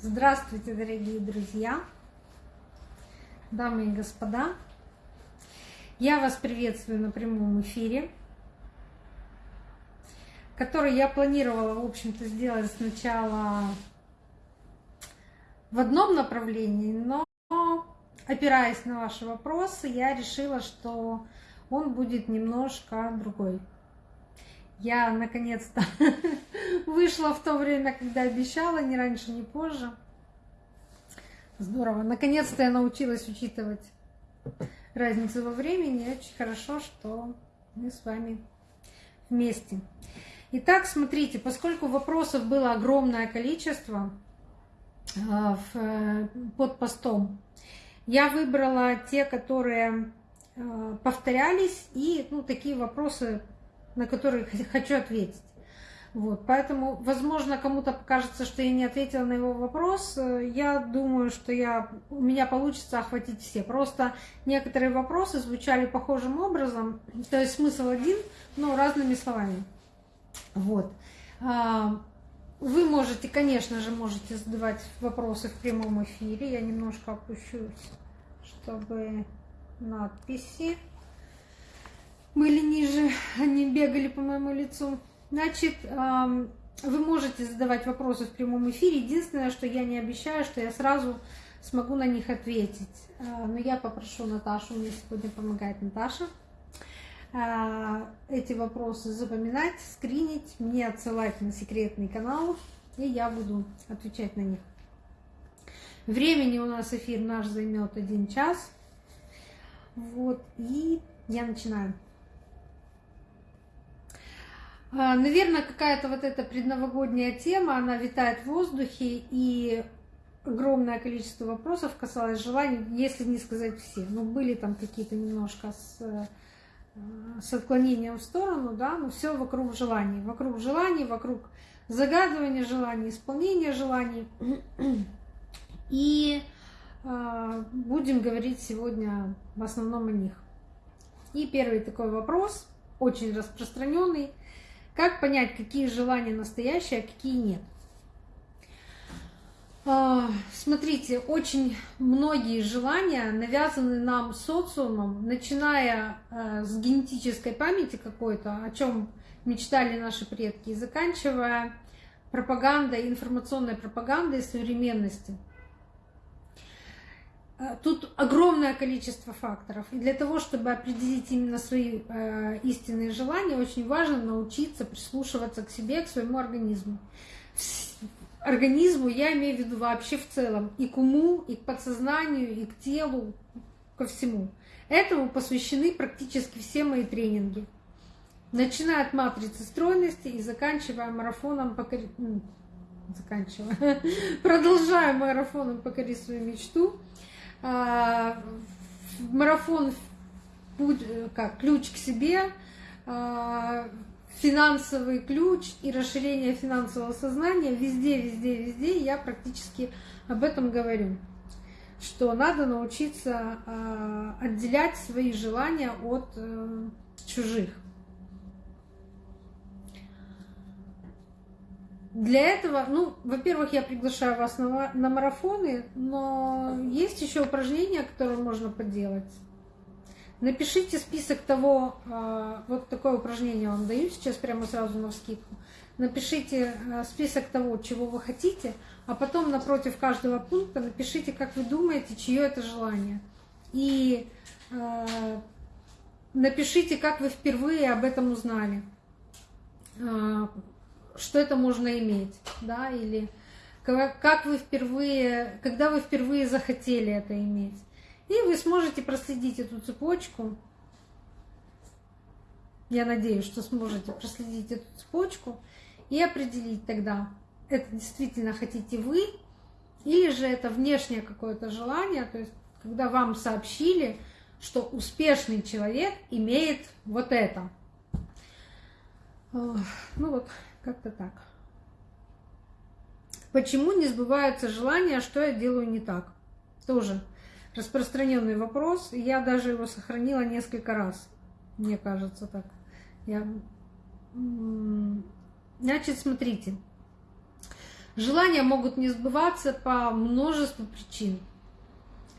Здравствуйте, дорогие друзья, дамы и господа. Я вас приветствую на прямом эфире, который я планировала, в общем-то, сделать сначала в одном направлении, но опираясь на ваши вопросы, я решила, что он будет немножко другой. Я наконец-то вышла в то время, когда обещала, ни раньше, ни позже. Здорово. Наконец-то я научилась учитывать разницу во времени. Очень хорошо, что мы с вами вместе. Итак, смотрите, поскольку вопросов было огромное количество а, э, под постом, я выбрала те, которые а, повторялись, и ну, такие вопросы на которые хочу ответить. Вот, поэтому, возможно, кому-то покажется, что я не ответила на его вопрос. Я думаю, что я, у меня получится охватить все. Просто некоторые вопросы звучали похожим образом, то есть смысл один, но разными словами. Вот. А, вы можете, конечно же, можете задавать вопросы в прямом эфире. Я немножко опущусь, чтобы надписи были ниже, они бегали по моему лицу. Значит, вы можете задавать вопросы в прямом эфире. Единственное, что я не обещаю, что я сразу смогу на них ответить. А, но я попрошу Наташу, мне сегодня помогает Наташа, а, эти вопросы запоминать, скринить, мне отсылать на секретный канал, и я буду отвечать на них. Времени у нас эфир наш займет один час. Вот, и я начинаю. А, Наверное, какая-то вот эта предновогодняя тема, она витает в воздухе, и огромное количество вопросов касалось желаний, если не сказать все. Ну, были там какие-то немножко с, э, с отклонением в сторону, да, но все вокруг желаний. Вокруг желаний, вокруг загадывания желаний, исполнения желаний. И э, будем говорить сегодня в основном о них. И первый такой вопрос, очень распространенный – как понять, какие желания настоящие, а какие нет? А, смотрите, очень многие желания навязаны нам социумом, начиная а, с генетической памяти какой-то, о чем мечтали наши предки, и заканчивая пропагандой, информационной пропагандой современности. Э, тут огромное количество факторов. И для того, чтобы определить именно свои э, истинные желания, очень важно научиться прислушиваться к себе, к своему организму. Организму я имею в виду вообще в целом. И к уму, и к подсознанию, и к телу, ко всему. Этому посвящены практически все мои тренинги. Начиная от матрицы стройности и заканчивая марафоном покори... заканчивая. Продолжая марафоном покори свою мечту а, марафон путь, как ключ к себе, а, финансовый ключ и расширение финансового сознания везде, везде, везде я практически об этом говорю, что надо научиться а, отделять свои желания от э, чужих. Для этого, ну, во-первых, я приглашаю вас на, на марафоны, но есть еще упражнения, которые можно поделать. Напишите список того, а, вот такое упражнение вам даю сейчас прямо сразу на вскидку. Напишите а, список того, чего вы хотите, а потом напротив каждого пункта напишите, как вы думаете, чье это желание. И а, напишите, как вы впервые об этом узнали что это можно иметь, да, или как вы впервые, когда вы впервые захотели это иметь. И вы сможете проследить эту цепочку. Я надеюсь, что сможете проследить эту цепочку и определить тогда, это действительно хотите вы, или же это внешнее какое-то желание, то есть когда вам сообщили, что успешный человек имеет вот это. Ну вот, как-то так. Почему не сбываются желания, что я делаю не так? Тоже распространенный вопрос. Я даже его сохранила несколько раз. Мне кажется так. Я... Значит, смотрите. Желания могут не сбываться по множеству причин.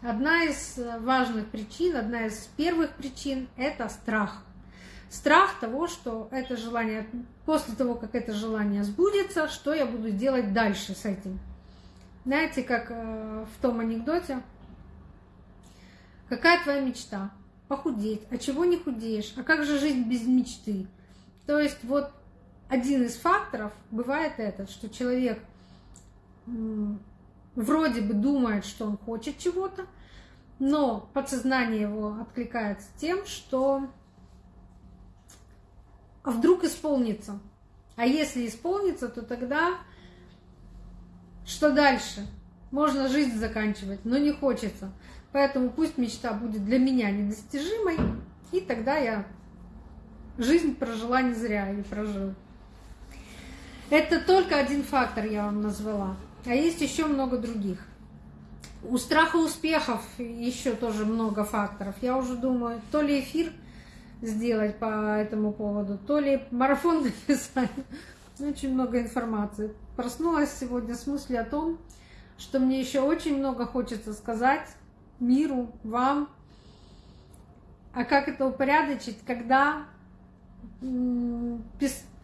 Одна из важных причин, одна из первых причин – это страх. Страх того, что это желание, после того, как это желание сбудется, что я буду делать дальше с этим. Знаете, как э, в том анекдоте, какая твоя мечта? Похудеть. А чего не худеешь? А как же жизнь без мечты? То есть вот один из факторов бывает этот, что человек вроде бы думает, что он хочет чего-то, но подсознание его откликается тем, что а вдруг исполнится. А если исполнится, то тогда что дальше? Можно жизнь заканчивать, но не хочется. Поэтому пусть мечта будет для меня недостижимой, и тогда я жизнь прожила не зря или прожил. Это только один фактор я вам назвала. А есть еще много других. У страха успехов еще тоже много факторов. Я уже думаю, то ли эфир сделать по этому поводу, то ли марафон написать. Очень много информации. Проснулась сегодня с мыслью о том, что мне еще очень много хочется сказать миру, вам. А как это упорядочить, когда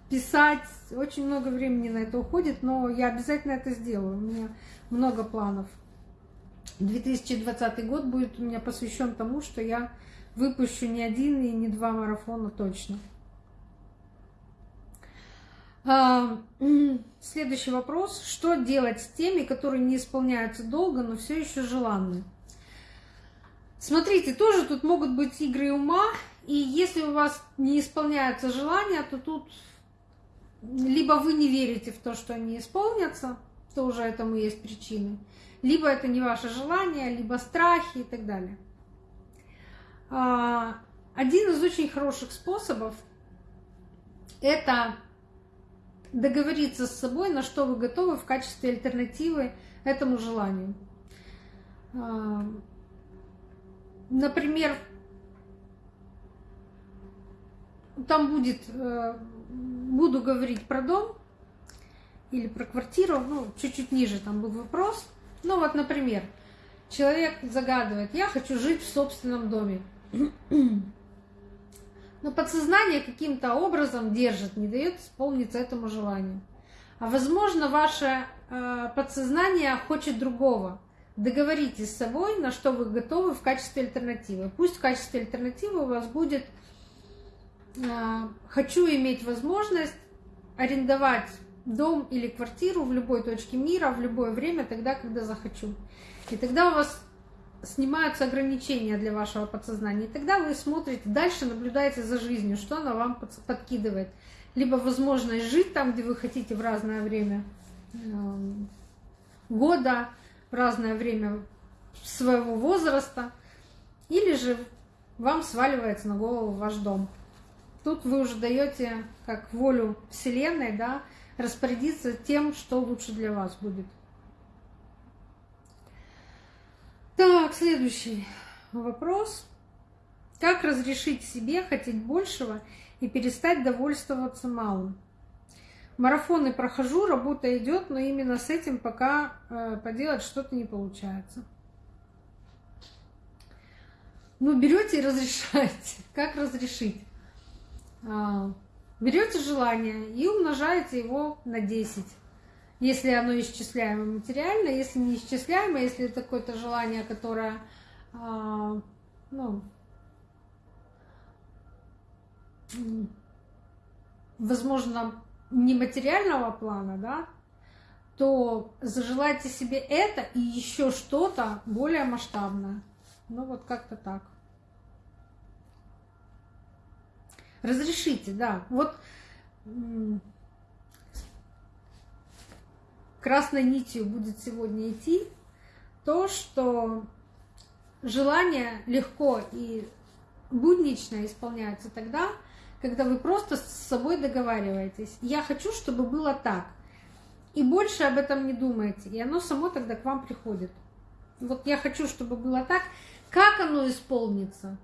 писать, очень много времени на это уходит, но я обязательно это сделаю. У меня много планов. 2020 год будет у меня посвящен тому, что я выпущу не один и не два марафона точно. А, следующий вопрос. Что делать с теми, которые не исполняются долго, но все еще желанны? Смотрите, тоже тут могут быть игры ума, и если у вас не исполняются желания, то тут либо вы не верите в то, что они исполнятся, тоже этому есть причины, либо это не ваше желание, либо страхи и так далее. А, один из очень хороших способов – это договориться с собой, на что вы готовы в качестве альтернативы этому желанию. А, например, там будет, э, буду говорить про дом или про квартиру, ну, чуть-чуть ниже там был вопрос. Ну, вот, например, человек загадывает, я хочу жить в собственном доме. Но подсознание каким-то образом держит, не дает исполниться этому желанию. А возможно, ваше э, подсознание хочет другого. Договоритесь с собой, на что вы готовы в качестве альтернативы. Пусть в качестве альтернативы у вас будет а, хочу иметь возможность арендовать дом или квартиру в любой точке мира, в любое время, тогда, когда захочу. И тогда у вас снимаются ограничения для вашего подсознания. И тогда вы смотрите, дальше наблюдаете за жизнью, что она вам подкидывает. Либо возможность жить там, где вы хотите в разное время эм, года, в разное время своего возраста, или же вам сваливается на голову ваш дом. Тут вы уже даете как волю Вселенной, да, распорядиться тем, что лучше для вас будет. Так, следующий вопрос. Как разрешить себе хотеть большего и перестать довольствоваться малым? Марафоны прохожу, работа идет, но именно с этим пока э, поделать что-то не получается. Ну, берете и разрешаете. Как разрешить? А, берете желание и умножаете его на 10. Если оно исчисляемо материально, если не исчисляемо, если это какое-то желание, которое, а, ну, возможно, нематериального плана, да, то зажелайте себе это и еще что-то более масштабное. Ну вот как-то так. Разрешите, да. Вот красной нитью будет сегодня идти то, что желания легко и буднично исполняются тогда, когда вы просто с собой договариваетесь. Я хочу, чтобы было так. И больше об этом не думаете. И оно само тогда к вам приходит. Вот я хочу, чтобы было так. Как оно исполнится?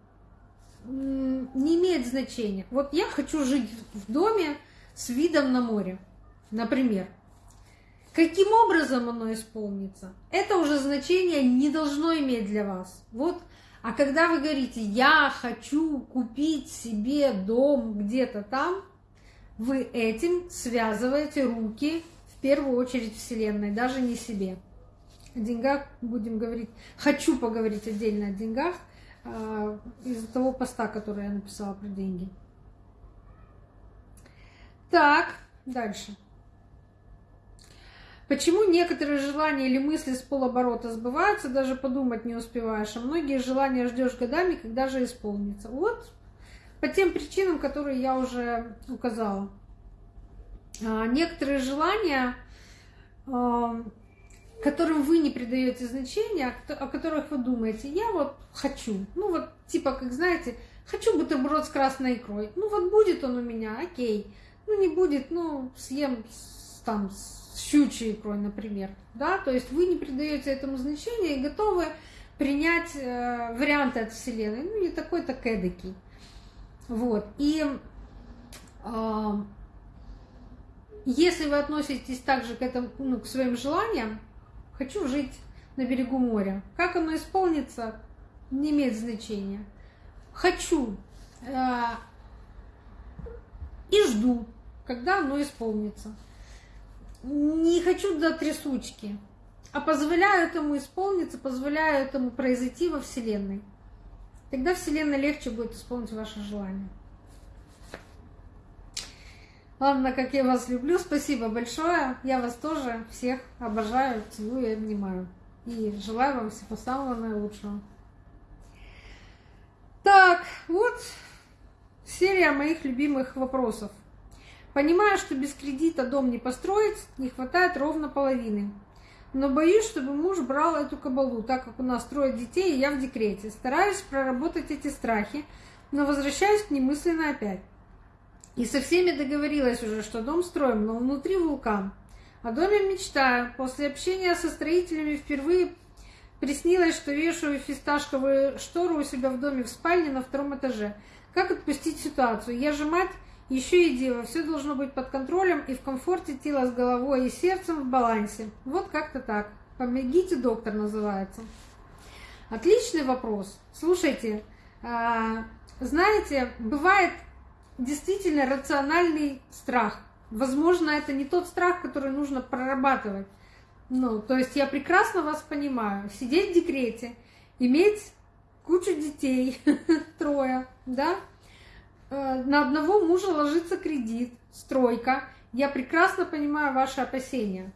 не имеет значения. Вот я хочу жить в доме с видом на море, например. Каким образом оно исполнится, это уже значение не должно иметь для вас. Вот, а когда вы говорите, я хочу купить себе дом где-то там, вы этим связываете руки в первую очередь Вселенной, даже не себе. О деньгах будем говорить, хочу поговорить отдельно о деньгах э, из-за того поста, который я написала про деньги. Так, дальше. Почему некоторые желания или мысли с полоборота сбываются, даже подумать не успеваешь, а многие желания ждешь годами, когда же исполнится? Вот по тем причинам, которые я уже указала. А, некоторые желания, а, которым вы не придаете значения, о которых вы думаете, я вот хочу, ну вот типа, как знаете, хочу бутерброд с красной икрой, ну вот будет он у меня, окей, ну не будет, ну съем там щучьей икрой, например. Да? То есть вы не придаете этому значения и готовы принять э, варианты от Вселенной. Ну, не такой, так эдакий. Вот. И э, если вы относитесь также к, этому, ну, к своим желаниям, хочу жить на берегу моря. Как оно исполнится, не имеет значения. Хочу э, и жду, когда оно исполнится не хочу до трясучки, а позволяю этому исполниться, позволяю этому произойти во Вселенной. Тогда Вселенной легче будет исполнить ваше желание. Ладно, как я вас люблю, спасибо большое. Я вас тоже всех обожаю, целую и обнимаю. И желаю вам всего самого наилучшего. Так, вот серия моих любимых вопросов. Понимаю, что без кредита дом не построить, не хватает ровно половины. Но боюсь, чтобы муж брал эту кабалу, так как у нас трое детей, и я в декрете. Стараюсь проработать эти страхи, но возвращаюсь к ним мысленно опять. И со всеми договорилась уже, что дом строим, но внутри вулкан. О доме мечтаю. После общения со строителями впервые приснилось, что вешаю фисташковую штору у себя в доме в спальне на втором этаже. Как отпустить ситуацию? Я же мать еще и дева, все должно быть под контролем и в комфорте тела с головой и сердцем в балансе. Вот как-то так. Помогите, доктор называется. Отличный вопрос. Слушайте, а, знаете, бывает действительно рациональный страх. Возможно, это не тот страх, который нужно прорабатывать. Ну, то есть я прекрасно вас понимаю. Сидеть в декрете, иметь кучу детей, трое, да, на одного мужа ложится кредит, стройка. Я прекрасно понимаю ваши опасения.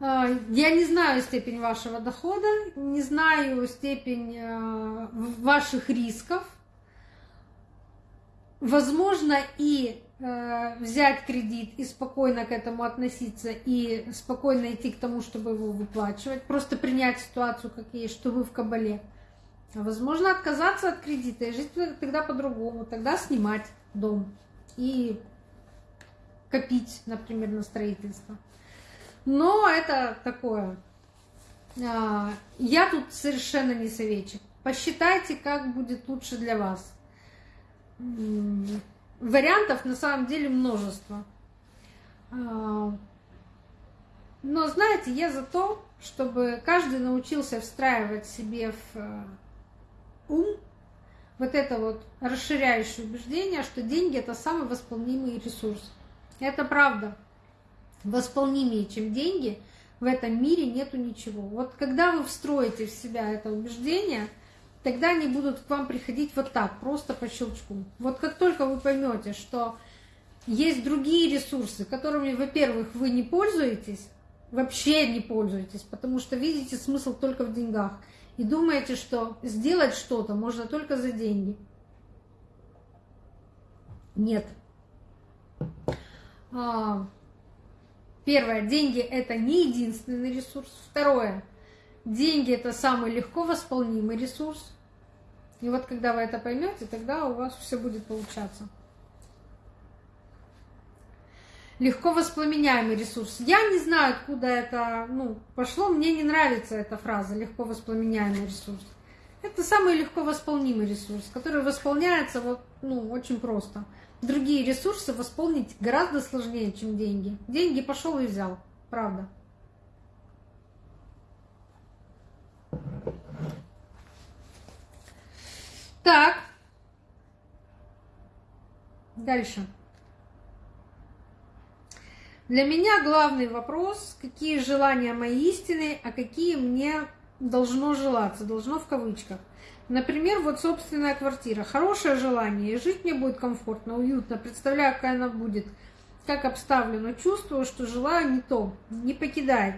Э, я не знаю степень вашего дохода, не знаю степень э, ваших рисков. Возможно и взять кредит и спокойно к этому относиться и спокойно идти к тому, чтобы его выплачивать, просто принять ситуацию как есть, что вы в кабале. Возможно, отказаться от кредита и жить тогда по-другому, тогда снимать дом и копить, например, на строительство. Но это такое. А, я тут совершенно не советчик. Посчитайте, как будет лучше для вас. Вариантов на самом деле множество. А, но знаете, я за то, чтобы каждый научился встраивать себе в ум, вот это вот расширяющее убеждение, что деньги это самый восполнимый ресурс. Это правда. Восполнимее, чем деньги, в этом мире нету ничего. Вот когда вы встроите в себя это убеждение, тогда они будут к вам приходить вот так, просто по щелчку. Вот как только вы поймете, что есть другие ресурсы, которыми, во-первых, вы не пользуетесь, вообще не пользуетесь, потому что видите смысл только в деньгах – и думаете, что сделать что-то можно только за деньги. Нет. А, первое, деньги это не единственный ресурс. Второе, деньги это самый легко восполнимый ресурс. И вот когда вы это поймете, тогда у вас все будет получаться легко воспламеняемый ресурс. Я не знаю, откуда это ну, пошло, мне не нравится эта фраза «легко воспламеняемый ресурс». Это самый легко восполнимый ресурс, который восполняется вот, ну, очень просто. Другие ресурсы восполнить гораздо сложнее, чем деньги. Деньги пошел и взял, правда. Так. Дальше. Для меня главный вопрос, какие желания мои истины, а какие мне должно желаться, должно в кавычках. Например, вот собственная квартира. Хорошее желание, и жить мне будет комфортно, уютно. Представляю, какая она будет, как обставлена. Чувствую, что желаю не то, не покидает.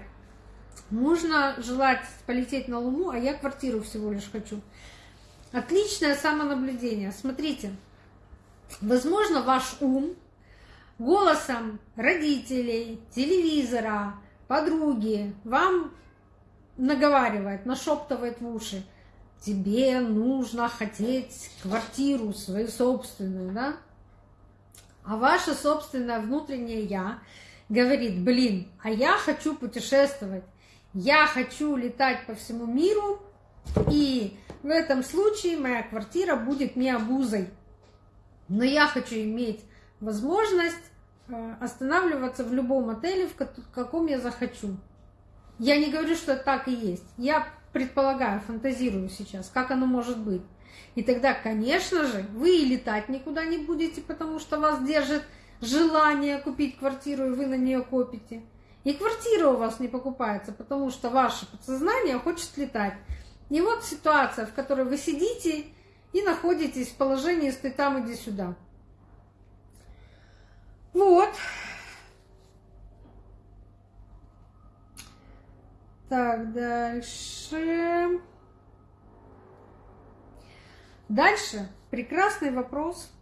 Можно желать полететь на Луну, а я квартиру всего лишь хочу. Отличное самонаблюдение. Смотрите, возможно, ваш ум голосом родителей, телевизора, подруги вам наговаривает, нашептывает в уши, тебе нужно хотеть квартиру свою собственную, да? А ваше собственное внутреннее «я» говорит, блин, а я хочу путешествовать, я хочу летать по всему миру, и в этом случае моя квартира будет не обузой. Но я хочу иметь возможность э, останавливаться в любом отеле, в каком я захочу. Я не говорю, что так и есть. Я предполагаю, фантазирую сейчас, как оно может быть. И тогда, конечно же, вы и летать никуда не будете, потому что вас держит желание купить квартиру, и вы на нее копите. И квартира у вас не покупается, потому что ваше подсознание хочет летать. И вот ситуация, в которой вы сидите и находитесь в положении «стой там, иди сюда». Вот. Так, дальше. Дальше прекрасный вопрос.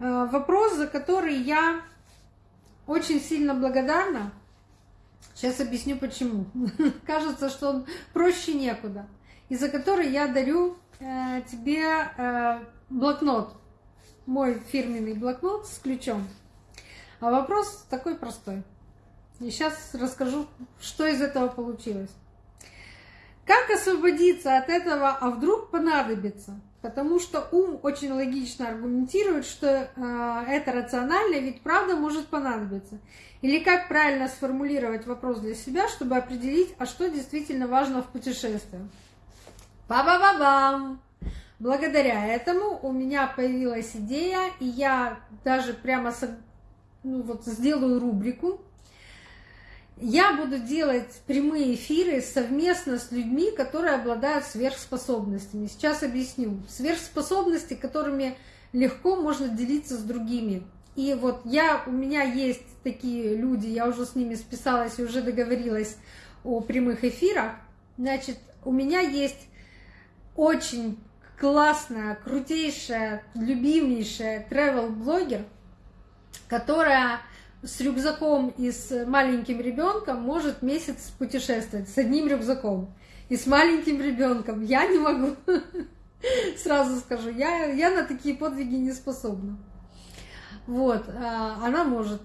А, вопрос, за который я очень сильно благодарна. Сейчас объясню почему. Кажется, что он проще некуда. И за который я дарю э, тебе э, блокнот. Мой фирменный блокнот с ключом. А вопрос такой простой. И сейчас расскажу, что из этого получилось. Как освободиться от этого, а вдруг понадобится? Потому что ум очень логично аргументирует, что э, это рационально, ведь правда может понадобиться. Или как правильно сформулировать вопрос для себя, чтобы определить, а что действительно важно в путешествии. Ба-ба-ба-бам! Благодаря этому у меня появилась идея, и я даже прямо ну, вот, сделаю рубрику я буду делать прямые эфиры совместно с людьми, которые обладают сверхспособностями. Сейчас объясню. Сверхспособности, которыми легко можно делиться с другими. И вот я, у меня есть такие люди, я уже с ними списалась и уже договорилась о прямых эфирах. Значит, у меня есть очень классная, крутейшая, любимейшая travel-блогер, которая с рюкзаком и с маленьким ребенком может месяц путешествовать с одним рюкзаком. И с маленьким ребенком я не могу. Сразу скажу, я, я на такие подвиги не способна. Вот, а она может.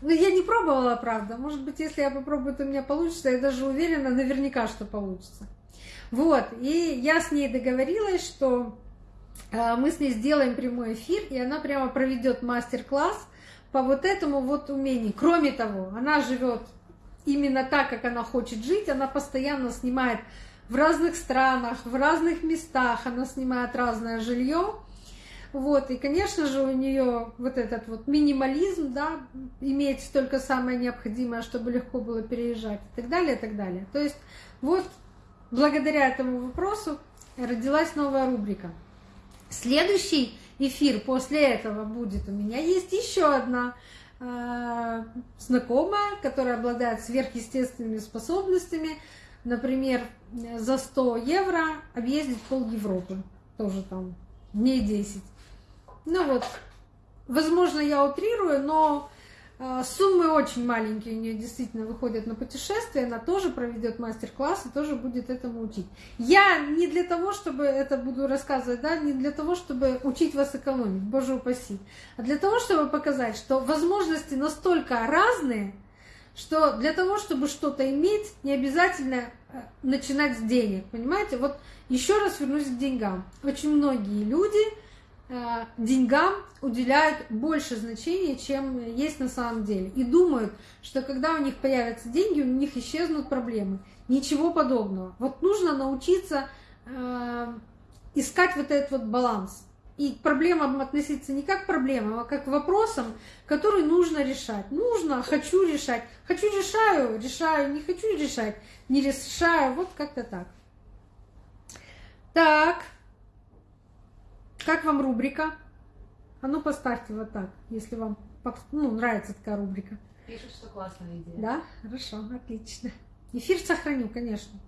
Ну, я не пробовала, правда. Может быть, если я попробую, то у меня получится. Я даже уверена, наверняка, что получится. Вот, и я с ней договорилась, что а, мы с ней сделаем прямой эфир, и она прямо проведет мастер-класс по вот этому вот умению. Кроме того, она живет именно так, как она хочет жить, она постоянно снимает в разных странах, в разных местах, она снимает разное жилье. Вот, и, конечно же, у нее вот этот вот минимализм, да, иметь только самое необходимое, чтобы легко было переезжать, и так далее, и так далее. То есть, вот, благодаря этому вопросу родилась новая рубрика. Следующий эфир после этого будет. У меня есть еще одна э, знакомая, которая обладает сверхъестественными способностями. Например, за 100 евро объездить пол Европы. Тоже там дней 10. Ну вот, возможно, я утрирую, но суммы очень маленькие у нее действительно выходят на путешествие, она тоже проведет мастер-класс и тоже будет этому учить. Я не для того, чтобы это буду рассказывать, да, не для того, чтобы учить вас экономить, боже упаси, а для того, чтобы показать, что возможности настолько разные, что для того, чтобы что-то иметь, не обязательно э, начинать с денег, понимаете? Вот еще раз вернусь к деньгам. Очень многие люди э, деньгам уделяют больше значения, чем есть на самом деле. И думают, что когда у них появятся деньги, у них исчезнут проблемы. Ничего подобного. Вот нужно научиться э, искать вот этот вот баланс и к проблемам относиться не как к проблемам, а как к вопросам, которые нужно решать. Нужно, хочу решать. Хочу решаю, решаю, не хочу решать, не решаю. Вот как-то так. Так. Как вам рубрика? А ну поставьте вот так, если вам ну, нравится такая рубрика. Пишут, что классная идея. Да? Хорошо, отлично. Эфир сохраню, конечно.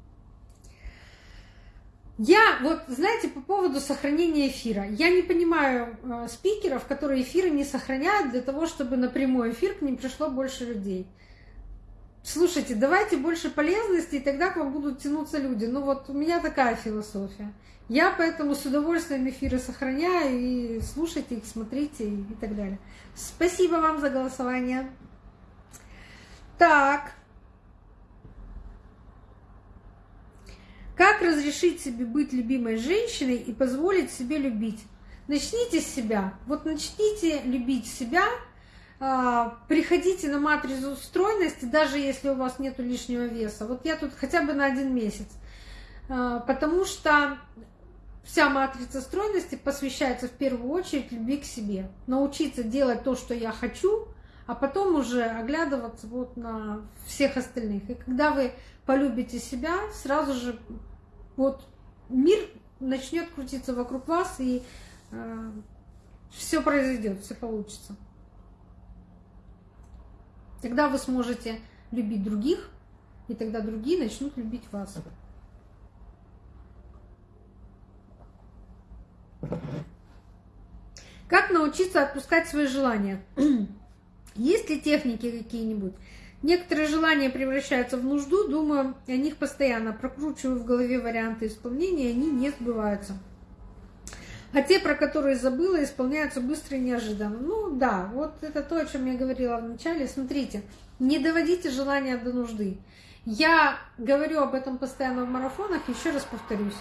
Я вот, знаете, по поводу сохранения эфира. Я не понимаю э, спикеров, которые эфиры не сохраняют для того, чтобы на прямой эфир к ним пришло больше людей. Слушайте, давайте больше полезности, и тогда к вам будут тянуться люди. Ну вот у меня такая философия. Я поэтому с удовольствием эфиры сохраняю, и слушайте их, смотрите и так далее. Спасибо вам за голосование. Так, Как разрешить себе быть любимой женщиной и позволить себе любить? Начните с себя. Вот начните любить себя, приходите на матрицу стройности, даже если у вас нет лишнего веса. Вот я тут хотя бы на один месяц. А, потому что вся матрица стройности посвящается в первую очередь любви к себе. Научиться делать то, что я хочу, а потом уже оглядываться вот на всех остальных. И когда вы полюбите себя, сразу же вот мир начнет крутиться вокруг вас, и э, все произойдет, все получится. Тогда вы сможете любить других, и тогда другие начнут любить вас. Как научиться отпускать свои желания? Есть ли техники какие-нибудь? Некоторые желания превращаются в нужду, думаю о них постоянно, прокручиваю в голове варианты исполнения, они не сбываются. А те, про которые забыла, исполняются быстро и неожиданно. Ну да, вот это то, о чем я говорила в начале. Смотрите, не доводите желания до нужды. Я говорю об этом постоянно в марафонах, еще раз повторюсь.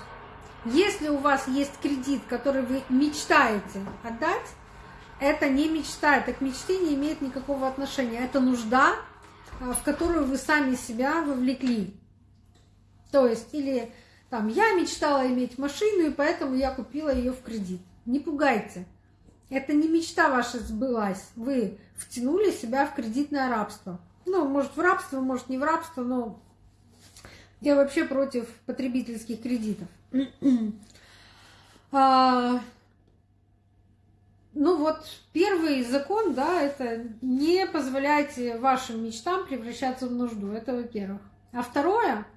Если у вас есть кредит, который вы мечтаете отдать, это не мечта, это к мечте не имеет никакого отношения. Это нужда, а, в которую вы сами себя вовлекли. То есть, или там, я мечтала иметь машину, и поэтому я купила ее в кредит. Не пугайте. Это не мечта ваша сбылась. Вы втянули себя в кредитное рабство. Ну, может, в рабство, может, не в рабство, но я вообще против потребительских кредитов. А, ну вот первый закон, да, это не позволяйте вашим мечтам превращаться в нужду. Это во-первых. А второе,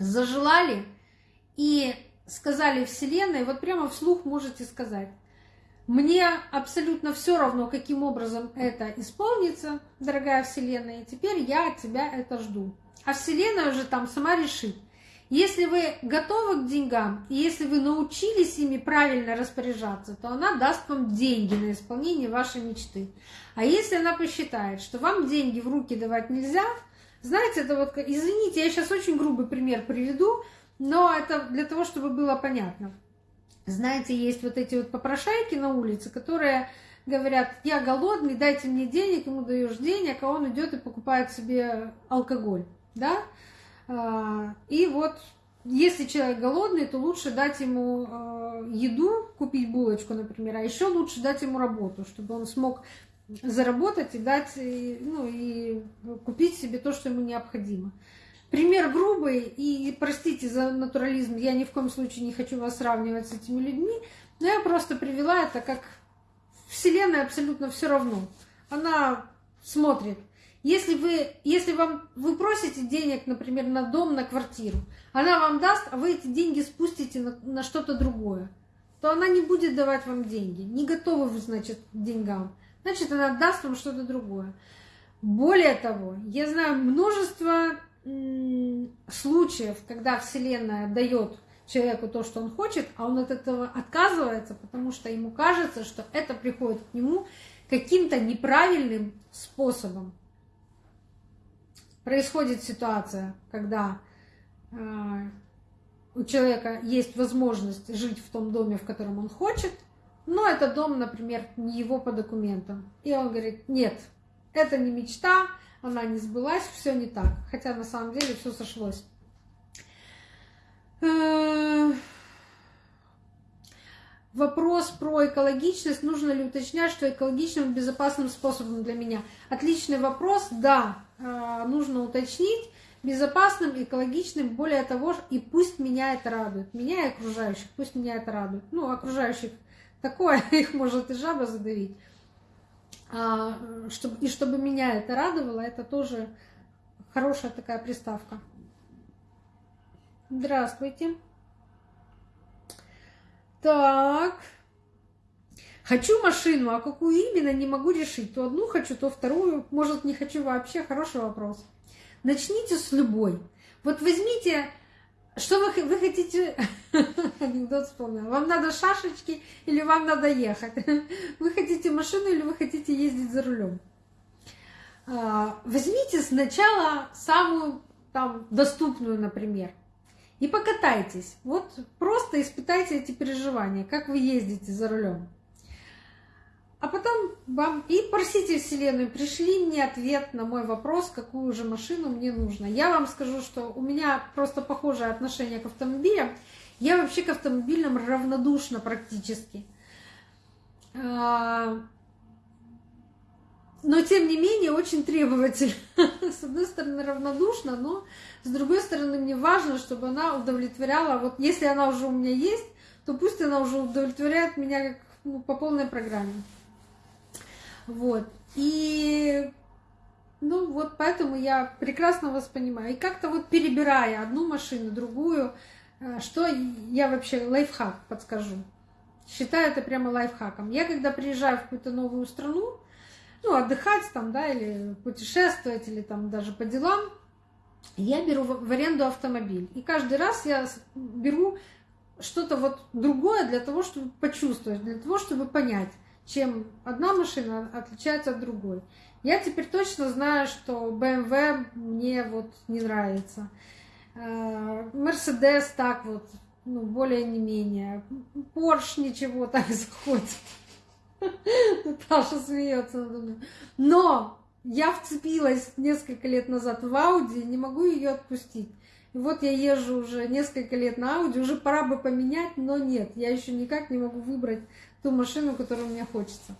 зажелали и сказали Вселенной, вот прямо вслух можете сказать, мне абсолютно все равно, каким образом это исполнится, дорогая Вселенная, и теперь я от тебя это жду. А Вселенная уже там сама решит. Если вы готовы к деньгам, и если вы научились ими правильно распоряжаться, то она даст вам деньги на исполнение вашей мечты. А если она посчитает, что вам деньги в руки давать нельзя, знаете, это вот, извините, я сейчас очень грубый пример приведу, но это для того, чтобы было понятно. Знаете, есть вот эти вот попрошайки на улице, которые говорят, я голодный, дайте мне денег, ему даешь денег, а он идет и покупает себе алкоголь, да? А, и вот если человек голодный, то лучше дать ему а, еду, купить булочку, например, а еще лучше дать ему работу, чтобы он смог заработать и дать, ну и купить себе то, что ему необходимо. Пример грубый, и простите за натурализм, я ни в коем случае не хочу вас сравнивать с этими людьми, но я просто привела это как Вселенная абсолютно все равно. Она смотрит – если вы, если вам, вы просите денег, например, на дом, на квартиру, она вам даст, а вы эти деньги спустите на, на что-то другое, то она не будет давать вам деньги. Не готовы вы, значит, к деньгам. Значит, она даст вам что-то другое. Более того, я знаю множество случаев, когда Вселенная дает человеку то, что он хочет, а он от этого отказывается, потому что ему кажется, что это приходит к нему каким-то неправильным способом. происходит ситуация, когда э, у человека есть возможность жить в том доме, в котором он хочет, но этот дом, например, не его по документам. И он говорит, нет, это не мечта, она не сбылась, все не так. Хотя на самом деле все сошлось. Э, вопрос про экологичность. Нужно ли уточнять, что экологичным безопасным способом для меня? Отличный вопрос. Да, э, нужно уточнить. Безопасным, экологичным, более того, и пусть меня это радует. Меня и окружающих, пусть меня это радует. Ну, окружающих такое, их может и жаба задавить. А, чтобы, и чтобы меня это радовало, это тоже хорошая такая приставка. Здравствуйте. Так. Хочу машину, а какую именно, не могу решить. То одну хочу, то вторую. Может, не хочу вообще. Хороший вопрос. Начните с любой. Вот возьмите что вы, вы хотите... Анекдот вспомнил. Вам надо шашечки или вам надо ехать? Вы хотите машину или вы хотите ездить за рулем? А, возьмите сначала самую там доступную, например, и покатайтесь. Вот просто испытайте эти переживания, как вы ездите за рулем. А потом вам и просите Вселенную, пришли мне ответ на мой вопрос, какую же машину мне нужно. Я вам скажу, что у меня просто похожее отношение к автомобилям. Я вообще к автомобилям равнодушна практически. А, но, тем не менее, очень требовательна. С одной стороны, равнодушна, но с другой стороны, мне важно, чтобы она удовлетворяла. Вот если она уже у меня есть, то пусть она уже удовлетворяет меня как, ну, по полной программе. Вот. И ну вот поэтому я прекрасно вас понимаю. И как-то вот перебирая одну машину, другую, э, что я вообще лайфхак подскажу. Считаю это прямо лайфхаком. Я когда приезжаю в какую-то новую страну, ну, отдыхать там, да, или путешествовать, или там даже по делам, я беру в аренду автомобиль. И каждый раз я беру что-то вот другое для того, чтобы почувствовать, для того, чтобы понять, чем одна машина отличается от другой. Я теперь точно знаю, что BMW мне вот не нравится. Mercedes так вот, ну, более не менее. Porsche ничего так заходит. Наташа смеется надо мной. Но я вцепилась несколько лет назад в Audi, не могу ее отпустить. И вот я езжу уже несколько лет на Audi, уже пора бы поменять, но нет, я еще никак не могу выбрать ту машину, которую мне хочется.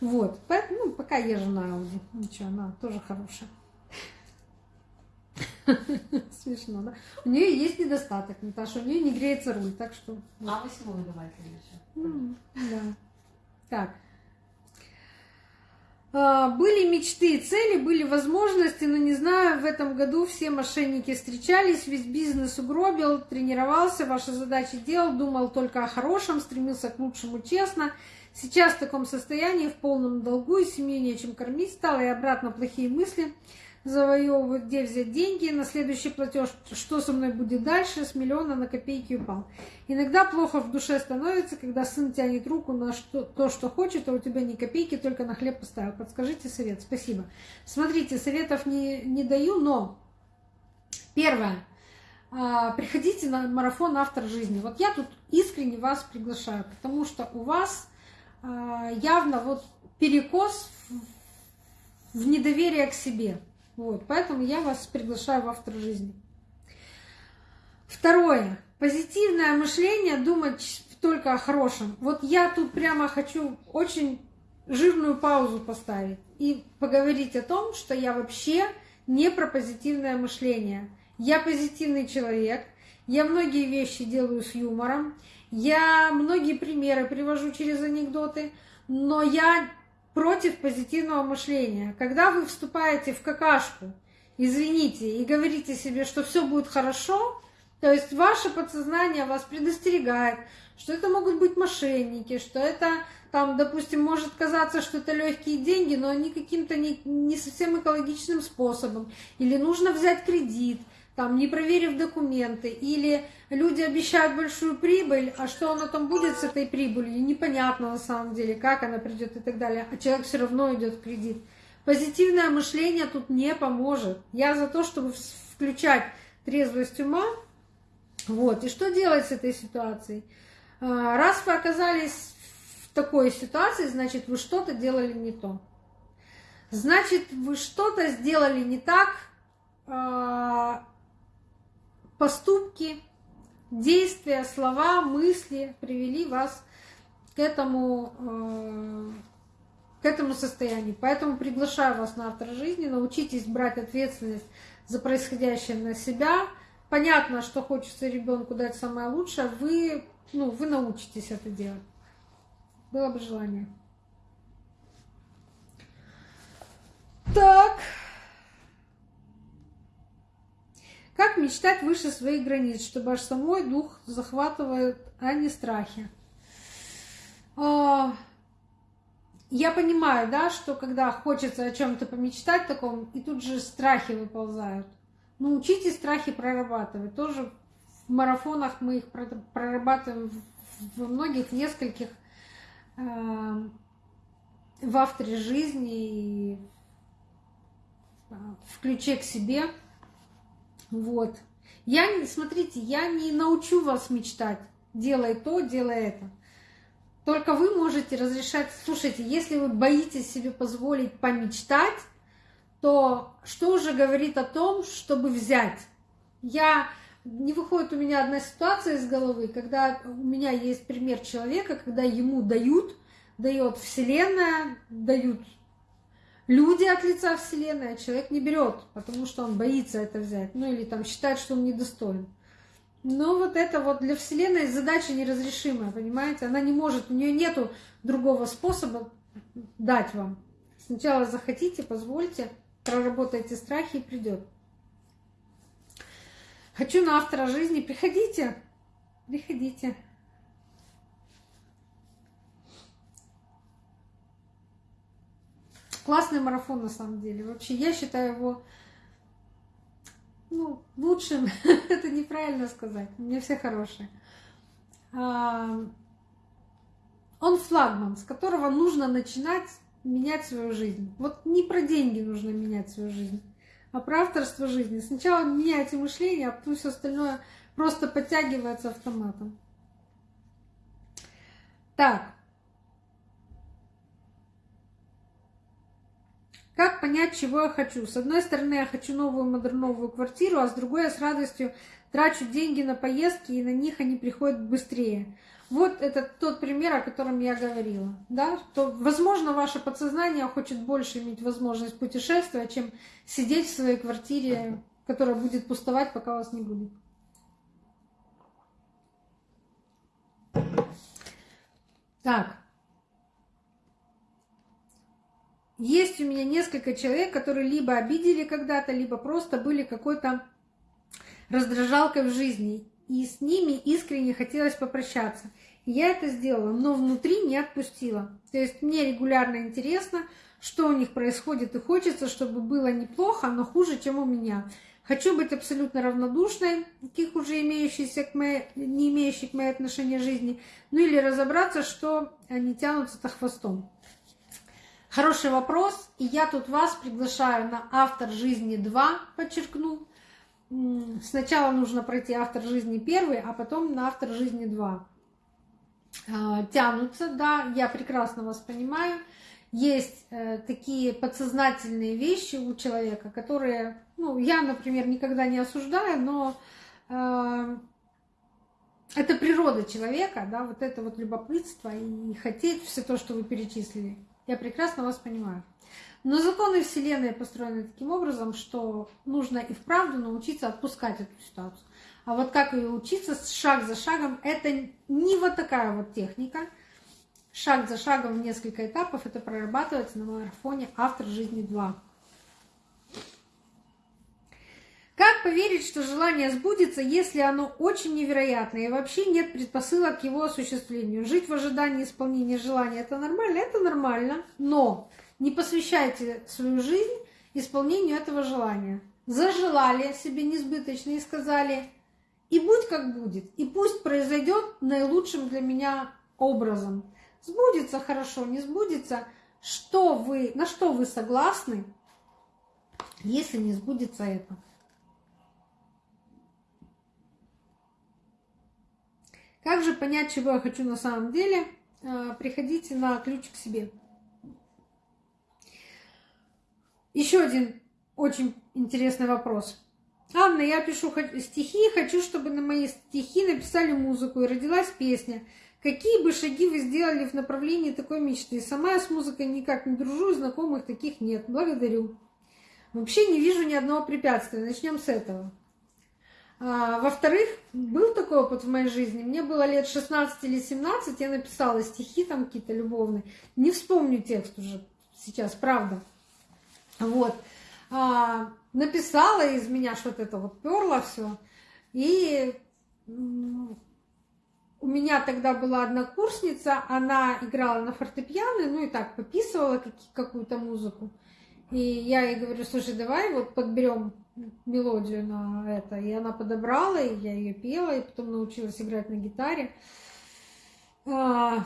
Вот, поэтому, ну, пока езжу на Audi. Ничего, она тоже хорошая. Смешно, да? У нее есть недостаток, Наташа, у нее не греется руль, так что... А восьмой давайте еще. Да. Так. А, были мечты и цели, были возможности, но не знаю, в этом году все мошенники встречались, весь бизнес угробил, тренировался, ваши задачи делал, думал только о хорошем, стремился к лучшему честно. Сейчас в таком состоянии, в полном долгу, и семью нечем кормить стало, и обратно плохие мысли – завоевывают, где взять деньги на следующий платеж, что со мной будет дальше, с миллиона на копейки упал. Иногда плохо в душе становится, когда сын тянет руку на что, то, что хочет, а у тебя ни копейки, только на хлеб поставил. Подскажите совет. Спасибо. Смотрите, советов не, не даю, но первое. А, приходите на марафон «Автор жизни». Вот я тут искренне вас приглашаю, потому что у вас а, явно вот перекос в недоверие к себе. Вот, поэтому я вас приглашаю в автор жизни. Второе. Позитивное мышление, думать только о хорошем. Вот я тут прямо хочу очень жирную паузу поставить и поговорить о том, что я вообще не про позитивное мышление. Я позитивный человек, я многие вещи делаю с юмором, я многие примеры привожу через анекдоты, но я против позитивного мышления. Когда вы вступаете в какашку, извините, и говорите себе, что все будет хорошо, то есть ваше подсознание вас предостерегает, что это могут быть мошенники, что это там, допустим, может казаться, что это легкие деньги, но они каким-то не, не совсем экологичным способом. Или нужно взять кредит, там, не проверив документы, или люди обещают большую прибыль, а что оно там будет с этой прибылью, непонятно на самом деле, как она придет и так далее, а человек все равно идет в кредит. Позитивное мышление тут не поможет. Я за то, чтобы включать трезвость ума. Вот. И что делать с этой ситуацией? А, раз вы оказались в такой ситуации, значит, вы что-то делали не то. Значит, вы что-то сделали не так, а, поступки, действия, слова, мысли привели вас к этому, а, к этому состоянию. Поэтому приглашаю вас на автор жизни, научитесь брать ответственность за происходящее на себя. Понятно, что хочется ребенку дать самое лучшее, вы, ну, вы научитесь это делать. Было бы желание. Так. Как мечтать выше своих границ, чтобы аж самой дух захватывает, а не страхи? А, я понимаю, да, что когда хочется о чем-то помечтать таком, и тут же страхи выползают. Ну, учитесь страхи прорабатывать. Тоже в марафонах мы их прорабатываем во многих, нескольких, э, в авторе жизни и в ключе к себе. Вот. Я, смотрите, я не научу вас мечтать. Делай то, делай это. Только вы можете разрешать. Слушайте, если вы боитесь себе позволить помечтать, то что уже говорит о том, чтобы взять? Я не выходит у меня одна ситуация из головы, когда у меня есть пример человека, когда ему дают, дает Вселенная, дают люди от лица Вселенной, а человек не берет, потому что он боится это взять, ну или там считает, что он недостоин. Но вот это вот для Вселенной задача неразрешимая, понимаете? Она не может, у нее нету другого способа дать вам. Сначала захотите, позвольте, проработайте страхи и придет. Хочу на автора жизни. Приходите. Приходите. Классный марафон на самом деле. Вообще, я считаю его ну, лучшим. Это неправильно сказать. Меня все хорошие. А, он флагман, с которого нужно начинать менять свою жизнь. Вот не про деньги нужно менять свою жизнь, а про авторство жизни. Сначала меняйте мышление, а потом все остальное просто подтягивается автоматом. Так, Как понять, чего я хочу? С одной стороны, я хочу новую модерновую квартиру, а с другой я с радостью трачу деньги на поездки, и на них они приходят быстрее. Вот это тот пример, о котором я говорила. Да? То, возможно, ваше подсознание хочет больше иметь возможность путешествовать, чем сидеть в своей квартире, которая будет пустовать, пока вас не будет. Так. Есть у меня несколько человек, которые либо обидели когда-то, либо просто были какой-то раздражалкой в жизни. И с ними искренне хотелось попрощаться. Я это сделала, но внутри не отпустила. То есть мне регулярно интересно, что у них происходит, и хочется, чтобы было неплохо, но хуже, чем у меня. Хочу быть абсолютно равнодушной к их уже имеющейся к моей, не имеющей к моей отношения жизни, ну или разобраться, что они тянутся-то хвостом. Хороший вопрос, и я тут вас приглашаю на «Автор жизни 2», подчеркну. Сначала нужно пройти «Автор жизни 1», а потом на «Автор жизни 2». А, тянутся, да, я прекрасно вас понимаю. Есть э, такие подсознательные вещи у человека, которые, ну, я, например, никогда не осуждаю, но э, это природа человека, да, вот это вот любопытство и хотеть все то, что вы перечислили. Я прекрасно вас понимаю. Но законы Вселенной построены таким образом, что нужно и вправду научиться отпускать эту ситуацию. А вот как ее учиться шаг за шагом, это не вот такая вот техника. Шаг за шагом в несколько этапов это прорабатывается на марафоне «Автор жизни 2». Как поверить, что желание сбудется, если оно очень невероятное и вообще нет предпосылок к его осуществлению? Жить в ожидании исполнения желания – это нормально? Это нормально, но не посвящайте свою жизнь исполнению этого желания. Зажелали себе несбыточно и сказали «и будь как будет, и пусть произойдет наилучшим для меня образом». Сбудется хорошо, не сбудется что вы, на что вы согласны, если не сбудется это. Как же понять, чего я хочу на самом деле? А, приходите на ключ к себе. Еще один очень интересный вопрос. Анна, я пишу стихи, хочу, чтобы на мои стихи написали музыку и родилась песня. Какие бы шаги вы сделали в направлении такой мечты? Сама я с музыкой никак не дружу, знакомых таких нет. Благодарю. Вообще не вижу ни одного препятствия. Начнем с этого. А, во-вторых, был такой опыт в моей жизни. Мне было лет 16 или 17, я написала стихи там какие-то любовные. Не вспомню текст уже сейчас, правда. Вот. А, написала из меня что-то это вот перло все. И у меня тогда была однокурсница, она играла на фортепиано, ну и так пописывала какую-то музыку. И я ей говорю, слушай, давай вот подберем мелодию на это. И она подобрала, и я ее пела, и потом научилась играть на гитаре. А,